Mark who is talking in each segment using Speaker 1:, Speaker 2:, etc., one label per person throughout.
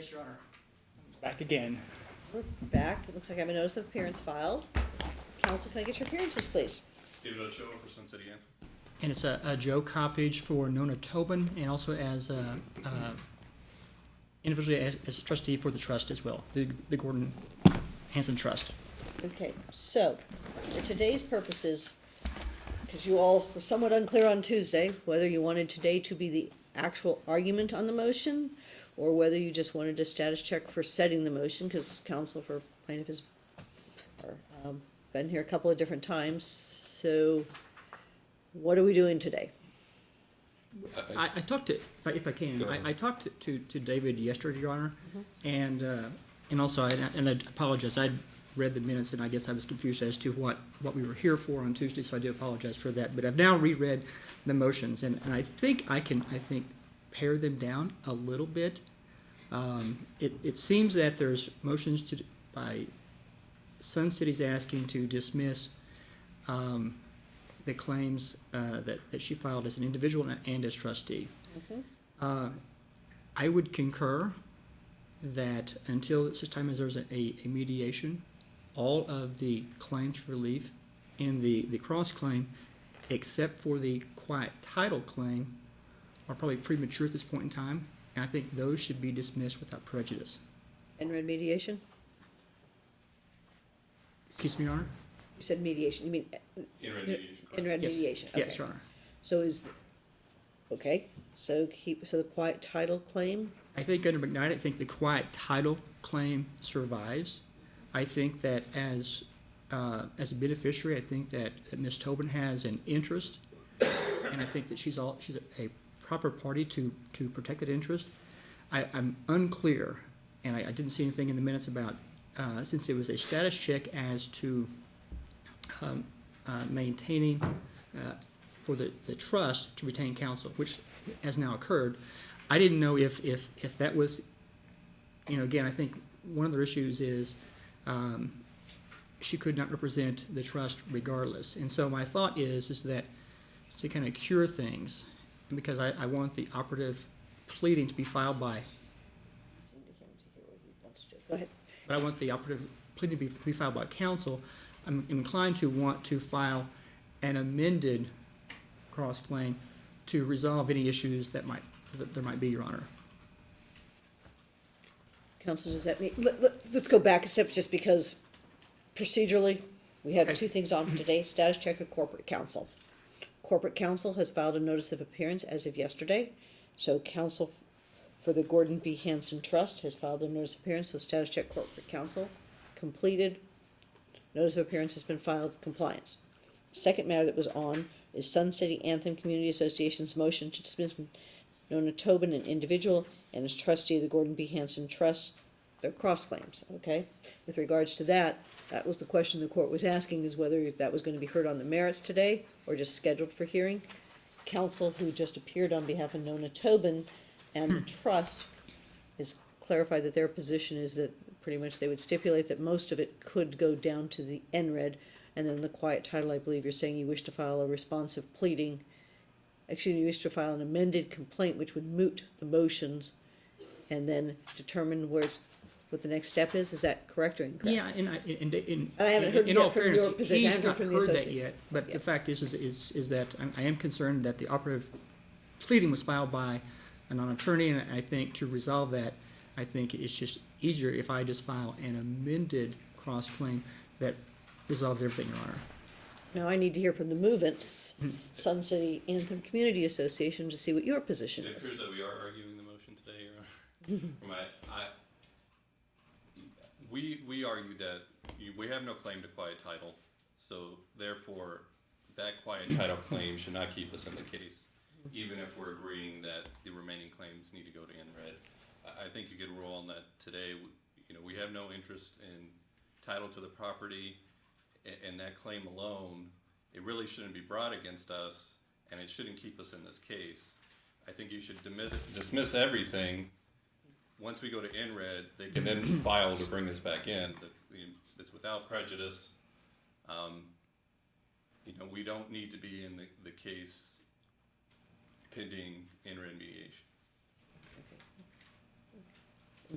Speaker 1: Yes, Your Honor. Back again.
Speaker 2: We're back. It looks like I have a notice of appearance filed. Counsel, can I get your appearances, please?
Speaker 3: David Ochoa for Sun City Anthem.
Speaker 1: And it's a, a Joe Coppedge for Nona Tobin and also as a, uh, individually as, as trustee for the trust as well, the, the Gordon Hanson Trust.
Speaker 2: Okay, so, for today's purposes, because you all were somewhat unclear on Tuesday, whether you wanted today to be the actual argument on the motion, or whether you just wanted a status check for setting the motion, because counsel for plaintiff has, or, um, been here a couple of different times, so what are we doing today?
Speaker 1: I, I talked to, if I, if I can, I, I talked to- to, to David yesterday, Your Honor, and, uh, and also, I, and I apologize, I read the minutes and I guess I was confused as to what, what we were here for on Tuesday, so I do apologize for that, but I've now reread the motions, and, and I think I can, I think, pare them down a little bit. Um, it, it seems that there's motions to, by Sun City's asking to dismiss, um, the claims uh, that, that she filed as an individual and as trustee. Uh, I would concur that until such time as there's a, a mediation, all of the claims for relief in the, the cross-claim, except for the quiet title claim, are probably premature at this point in time, and I think those should be dismissed without prejudice.
Speaker 2: NRED mediation?
Speaker 1: Excuse me, Your Honor?
Speaker 2: You said mediation, you mean
Speaker 3: In mediation.
Speaker 2: NRED
Speaker 1: Yes.
Speaker 2: mediation?
Speaker 1: Yes,
Speaker 2: okay.
Speaker 1: Your Honor.
Speaker 2: So is, okay, so keep, so the quiet title claim,
Speaker 1: I think under McKnight, I think the quiet title claim survives. I think that as, uh, as a beneficiary, I think that that Ms. Tobin has an interest, and I think that she's all, she's a, a proper party to, to protect that interest. I, I'm unclear, and I, I didn't see anything in the minutes about, uh, since it was a status check as to, um, uh, maintaining, uh, for the, the trust to retain counsel, which has now occurred. I didn't know if, if, if that was, you know, again, I think one of the issues is, um, she could not represent the trust regardless. And so my thought is, is that to kind of cure things, because I, I want the operative pleading to be filed by,
Speaker 2: Go ahead.
Speaker 1: but I want the operative pleading to be, be filed by counsel, I'm inclined to want to file an amended cross-claim to resolve any issues that might, that there might be, Your Honor.
Speaker 2: Counsel, does that mean, let, let, let's go back a step, just because procedurally, we have two things on for today, status check of corporate counsel. Corporate counsel has filed a notice of appearance as of yesterday, so counsel for the Gordon B. Hanson Trust has filed a notice of appearance, so status check corporate counsel completed. Notice of appearance has been filed, compliance. Second matter that was on is Sun City Anthem Community Association's motion to dismiss Nona Tobin, an individual, and as trustee of the Gordon B. Hanson Trust, their cross claims, okay? With regards to that, that was the question the court was asking, is whether that was gonna be heard on the merits today, or just scheduled for hearing. Counsel, who just appeared on behalf of Nona Tobin and the trust, has clarified that their position is that pretty much they would stipulate that most of it could go down to the NRED, and then the quiet title, I believe you're saying you wish to file a responsive pleading Actually, you wish to file an amended complaint which would moot the motions and then determine where it's, what the next step is, is that correct or incorrect?
Speaker 1: Yeah, and I, in, in.
Speaker 2: I haven't heard
Speaker 1: in
Speaker 2: yet
Speaker 1: all
Speaker 2: from your
Speaker 1: fairness,
Speaker 2: position. I
Speaker 1: He's
Speaker 2: haven't heard
Speaker 1: not
Speaker 2: from the
Speaker 1: heard that
Speaker 2: associate.
Speaker 1: yet, but
Speaker 2: Yeah.
Speaker 1: the fact is, is, is, is that I'm- I am concerned that the operative pleading was filed by a non-attorney, and I think to resolve that, I think it's just easier if I just file an amended cross-claim that resolves everything, Your Honor.
Speaker 2: Now I need to hear from the movement,
Speaker 1: Hmm.
Speaker 2: Sun City Anthem Community Association, to see what your position
Speaker 3: It
Speaker 2: is.
Speaker 3: appears that we are arguing the motion today, Your Honor. From I, we, we argue that you, we have no claim to quiet title, so therefore, that quiet title claim should not keep us in the case, even if we're agreeing that the remaining claims need to go to NRED. I, I think you could rule on that today, you know, we have no interest in title to the property, a- and that claim alone, it really shouldn't be brought against us, and it shouldn't keep us in this case. I think you should dismiss everything. Once we go to NRED, they can then file to bring this back in, that we- it's without prejudice. Um, You know, we don't need to be in the, the case pending NRED mediation.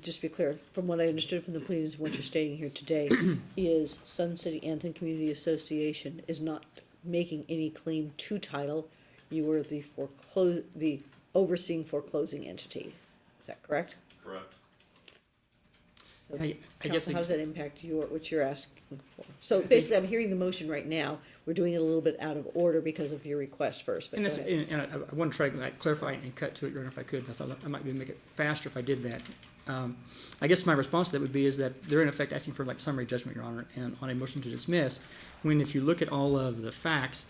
Speaker 2: just to be clear, from what I understood from the pleadings, what you're stating here today is Sun City Anthem Community Association is not making any claim to title. You are the foreclose, the overseeing foreclosing entity. Is that correct?
Speaker 3: Correct.
Speaker 2: So,
Speaker 1: I- I guess
Speaker 2: Counsel,
Speaker 1: I-
Speaker 2: how does that impact your, what you're asking for? So basically, I'm hearing the motion right now. We're doing it a little bit out of order because of your request first, but
Speaker 1: And
Speaker 2: go
Speaker 1: that's,
Speaker 2: ahead.
Speaker 1: and, and I, I want to try to like, clarify and cut to it, Your Honor, if I could. I thought I might be able to make it faster if I did that. Um, I guess my response to that would be is that they're in effect asking for like summary judgment, Your Honor, and on a motion to dismiss, when if you look at all of the facts,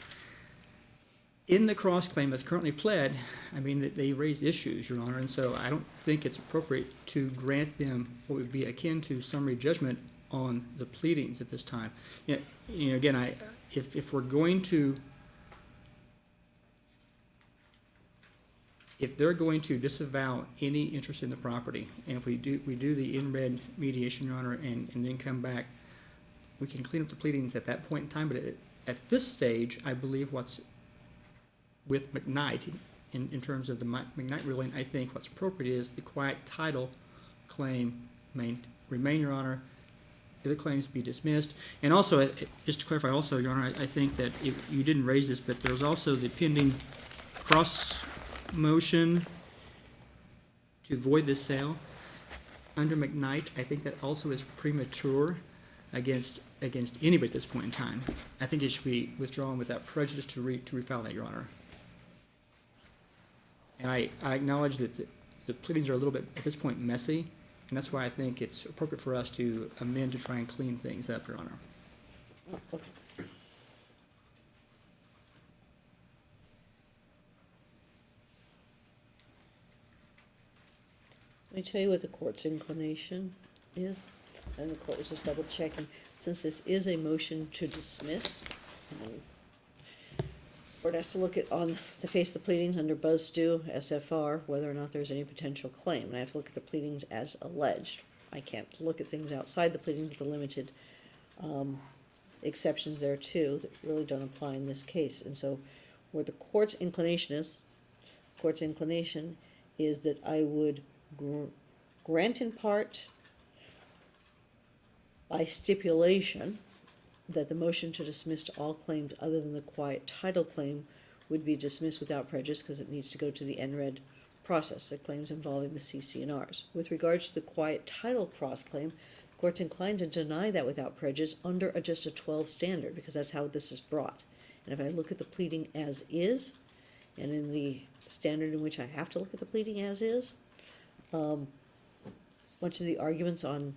Speaker 1: in the cross-claim that's currently pled, I mean, that they raise issues, Your Honor, and so I don't think it's appropriate to grant them what would be akin to summary judgment on the pleadings at this time. You know, you know, again, I, if, if we're going to if they're going to disavow any interest in the property, and if we do, we do the NRED mediation, Your Honor, and, and then come back, we can clean up the pleadings at that point in time, but at, at this stage, I believe what's with McKnight, in, in terms of the McKnight ruling, I think what's appropriate is the quiet title claim main, remain, Your Honor, the claims be dismissed. And also, uh, just to clarify also, Your Honor, I, I think that you didn't raise this, but there's also the pending cross motion to void this sale under McKnight. I think that also is premature against, against anybody at this point in time. I think it should be withdrawn without prejudice to re, to refile that, Your Honor. And I, I acknowledge that the- the pleadings are a little bit, at this point, messy, and that's why I think it's appropriate for us to amend to try and clean things up, Your Honor.
Speaker 2: Okay. Let me tell you what the court's inclination is, and the court was just double checking, since this is a motion to dismiss. Court has to look at, on the face of the pleadings under Buzz Stew, SFR, whether or not there's any potential claim, and I have to look at the pleadings as alleged. I can't look at things outside the pleadings with the limited, um, exceptions there too that really don't apply in this case. And so where the court's inclination is, court's inclination is that I would gr- grant in part by stipulation that the motion to dismiss all claims other than the quiet title claim would be dismissed without prejudice because it needs to go to the NRED process, the claims involving the CC&Rs. With regards to the quiet title cross claim, the court's inclined to deny that without prejudice under a, just a twelve standard, because that's how this is brought. And if I look at the pleading as is, and in the standard in which I have to look at the pleading as is, um, much of the arguments on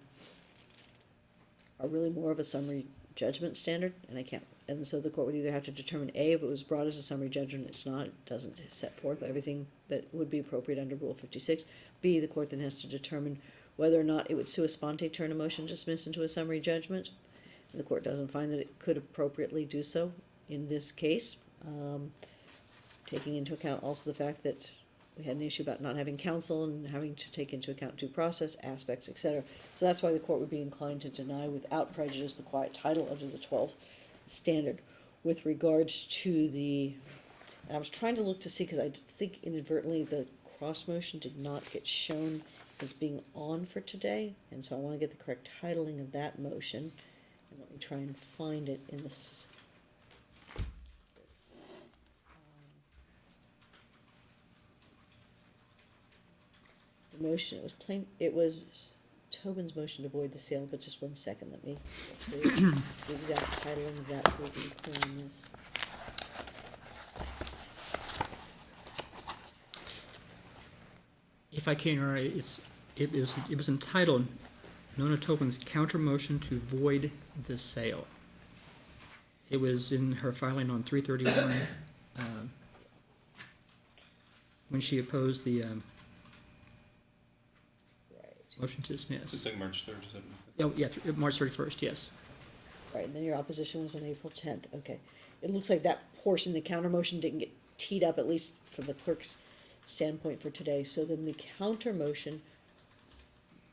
Speaker 2: are really more of a summary judgment standard, and I can't, and so the court would either have to determine, A, if it was brought as a summary judgment, it's not, it doesn't set forth everything that would be appropriate under Rule fifty-six. B, the court then has to determine whether or not it would sua sponte turn a motion to dismiss into a summary judgment. And the court doesn't find that it could appropriately do so in this case. Um, taking into account also the fact that we had an issue about not having counsel and having to take into account due process aspects, et cetera. So that's why the court would be inclined to deny without prejudice the quiet title under the twelve standard. With regards to the, I was trying to look to see, cause I think inadvertently the cross motion did not get shown as being on for today, and so I wanna get the correct titling of that motion. And let me try and find it in this. The motion, it was plain, it was Tobin's motion to void the sale, but just one second, let me, to the exact titling of that so we can clear on this.
Speaker 1: If I can, Honor, it's, it was, it was entitled Nona Tobin's counter motion to void the sale. It was in her filing on three thirty-one, um, when she opposed the, um,
Speaker 2: Right.
Speaker 1: Motion to
Speaker 3: It's
Speaker 1: dismiss.
Speaker 3: like March third, is it?
Speaker 1: Oh, yeah, th- uh, March thirty-first, yes.
Speaker 2: Right, and then your opposition was on April tenth, okay. It looks like that portion, the counter motion didn't get teed up, at least from the clerk's standpoint for today, so then the counter motion,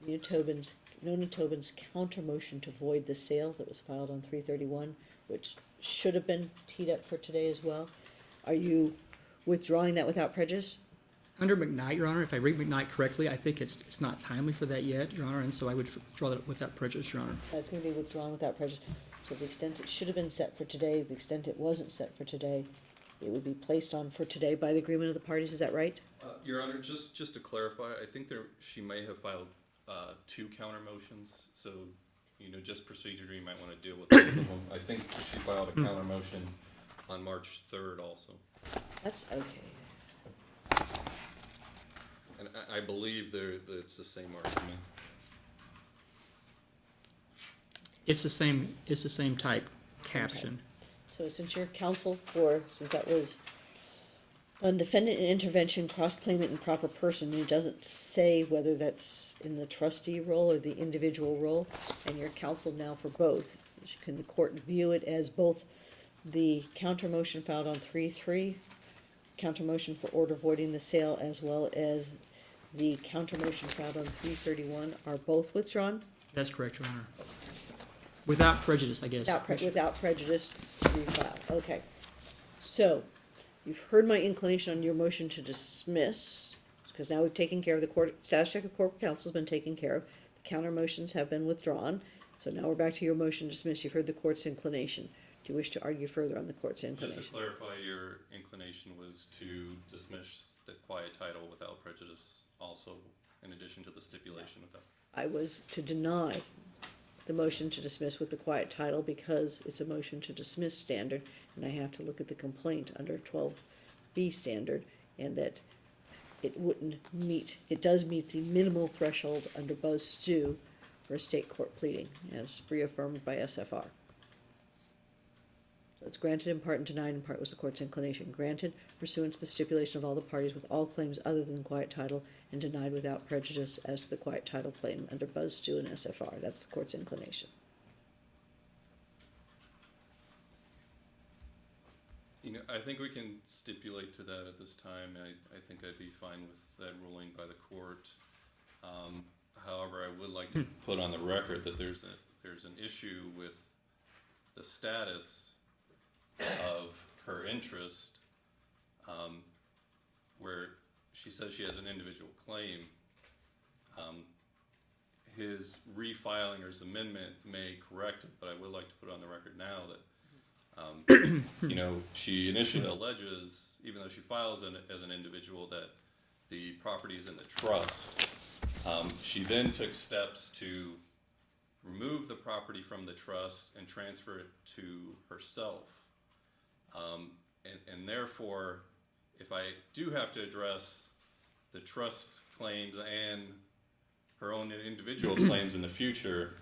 Speaker 2: Nina Tobin's, Nona Tobin's counter motion to void the sale that was filed on three thirty-one, which should have been teed up for today as well. Are you withdrawing that without prejudice?
Speaker 1: Under McKnight, Your Honor, if I read McKnight correctly, I think it's, it's not timely for that yet, Your Honor, and so I would withdraw that without prejudice, Your Honor.
Speaker 2: That's gonna be withdrawn without prejudice. So the extent it should have been set for today, the extent it wasn't set for today, it would be placed on for today by the agreement of the parties, is that right?
Speaker 3: Uh, Your Honor, just, just to clarify, I think there, she may have filed, uh, two counter motions, so, you know, just procedurally, you might wanna deal with both of them. I think she filed a counter motion on March third also,
Speaker 2: That's okay.
Speaker 3: And I, I believe there, that it's the same argument.
Speaker 1: It's the same, it's the same type caption.
Speaker 2: So since you're counsel for, since that was on defendant and intervention, cross-claimant and proper person, and it doesn't say whether that's in the trustee role or the individual role, and you're counsel now for both, can the court view it as both the counter motion filed on three-three, counter motion for order voiding the sale, as well as the counter motion filed on three thirty-one are both withdrawn?
Speaker 1: That's correct, Your Honor. Without prejudice, I guess.
Speaker 2: Without, pre- without prejudice, refile, okay. So, you've heard my inclination on your motion to dismiss, because now we've taken care of the court, status check of corporate counsel's been taken care of. The counter motions have been withdrawn, so now we're back to your motion to dismiss, you've heard the court's inclination. You wish to argue further on the court's
Speaker 3: Just to
Speaker 2: inclination?
Speaker 3: clarify, your inclination was to dismiss the quiet title without prejudice also, in addition to the stipulation without.
Speaker 2: I was to deny the motion to dismiss with the quiet title because it's a motion to dismiss standard, and I have to look at the complaint under twelve B standard, and that it wouldn't meet, it does meet the minimal threshold under Buzz Stew for a state court pleading, as reaffirmed by SFR. So it's granted in part and denied in part was the court's inclination. Granted pursuant to the stipulation of all the parties with all claims other than the quiet title, and denied without prejudice as to the quiet title claim under Buzz Stew and SFR. That's the court's inclination.
Speaker 3: You know, I think we can stipulate to that at this time. I, I think I'd be fine with that ruling by the court. Um, however, I would like to put on the record that there's a, there's an issue with the status of her interest, um, where she says she has an individual claim. Um, his refiling or his amendment may correct it, but I would like to put on the record now that um, you know, she initially alleges, even though she files an, as an individual, that the property is in the trust. Um, she then took steps to remove the property from the trust and transfer it to herself. Um, and, and therefore, if I do have to address the trust claims and her own individual claims in the future,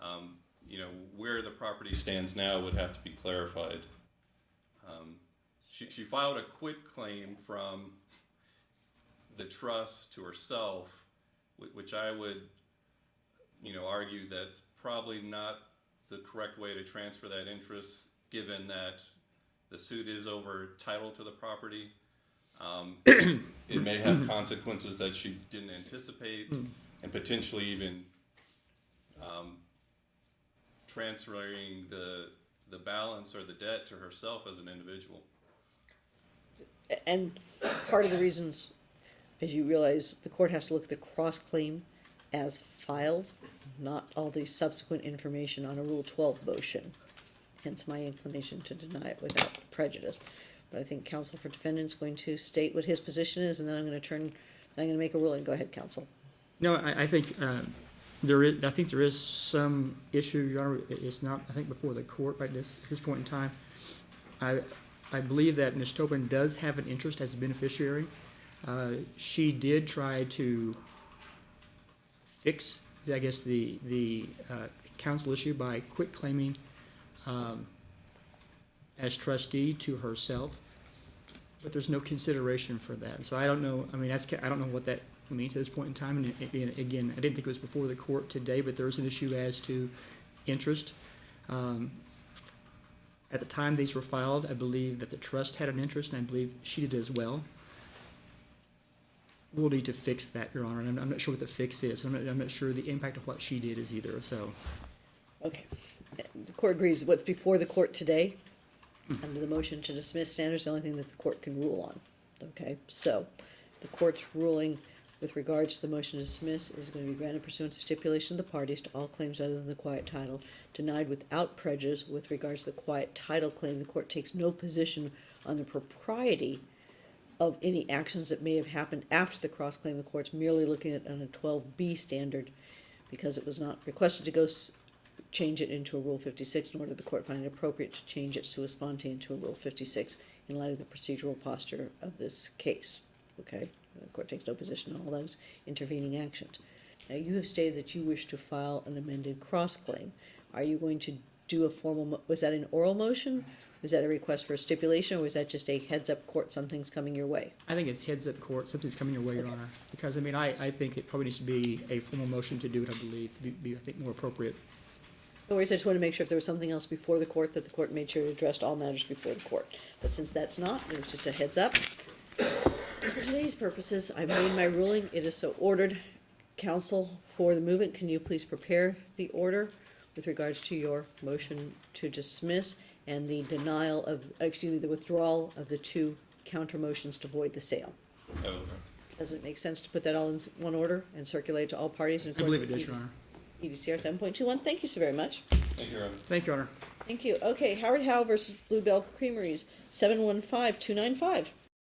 Speaker 3: um, you know, where the property stands now would have to be clarified. Um, she, she filed a quit claim from the trust to herself, which I would, you know, argue that's probably not the correct way to transfer that interest, given that the suit is over title to the property. Um, it may have consequences that she didn't anticipate, and potentially even um, transferring the the balance or the debt to herself as an individual.
Speaker 2: And part of the reasons, as you realize, the court has to look at the cross-claim as filed, not all the subsequent information on a Rule twelve motion. Hence my inclination to deny it without prejudice. But I think counsel for defendant's going to state what his position is, and then I'm gonna turn, I'm gonna make a ruling. Go ahead, counsel.
Speaker 1: No, I, I think, uh, there is, I think there is some issue, Your Honor, it's not, I think, before the court right this, this point in time. I, I believe that Ms. Tobin does have an interest as a beneficiary. Uh, she did try to fix, I guess, the, the, uh, counsel issue by quit claiming, um, as trustee to herself, but there's no consideration for that. So I don't know, I mean, that's, I don't know what that means at this point in time. And again, I didn't think it was before the court today, but there is an issue as to interest. Um, At the time these were filed, I believe that the trust had an interest, and I believe she did as well. We'll need to fix that, Your Honor, and I'm, I'm not sure what the fix is. I'm not, I'm not sure the impact of what she did is either, so.
Speaker 2: Okay. The court agrees what's before the court today, under the motion to dismiss standards, the only thing that the court can rule on. Okay, so The court's ruling with regards to the motion to dismiss is going to be granted pursuant to stipulation of the parties to all claims other than the quiet title. Denied without prejudice with regards to the quiet title claim, the court takes no position on the propriety of any actions that may have happened after the cross claim. The court's merely looking at it on a twelve B standard because it was not requested to go change it into a Rule fifty-six, nor did the court find it appropriate to change it sua sponte into a Rule fifty-six in light of the procedural posture of this case, okay? The court takes no position on all those intervening actions. Now, you have stated that you wish to file an amended cross-claim. Are you going to do a formal, mo- was that an oral motion? Was that a request for a stipulation, or was that just a heads-up court, something's coming your way?
Speaker 1: I think it's heads up court, something's coming your way, Your Honor. Because, I mean, I, I think it probably needs to be a formal motion to do it, I believe, be, be, I think, more appropriate.
Speaker 2: No worries, I just wanted to make sure if there was something else before the court, that the court made sure it addressed all matters before the court. But since that's not, it was just a heads up. For today's purposes, I've made my ruling, it is so ordered. Counsel for the movement, can you please prepare the order with regards to your motion to dismiss and the denial of, excuse me, the withdrawal of the two counter motions to void the sale? Does it make sense to put that all in s- one order and circulate to all parties in
Speaker 1: I believe it
Speaker 2: accordance
Speaker 1: does, Your Honor.
Speaker 2: EDCR seven point two one? Thank you so very much.
Speaker 3: Thank you, Your Honor.
Speaker 1: Thank you, Your Honor.
Speaker 2: Thank you. Okay, Howard Howe versus Bluebell Creameries, seven one five two nine five.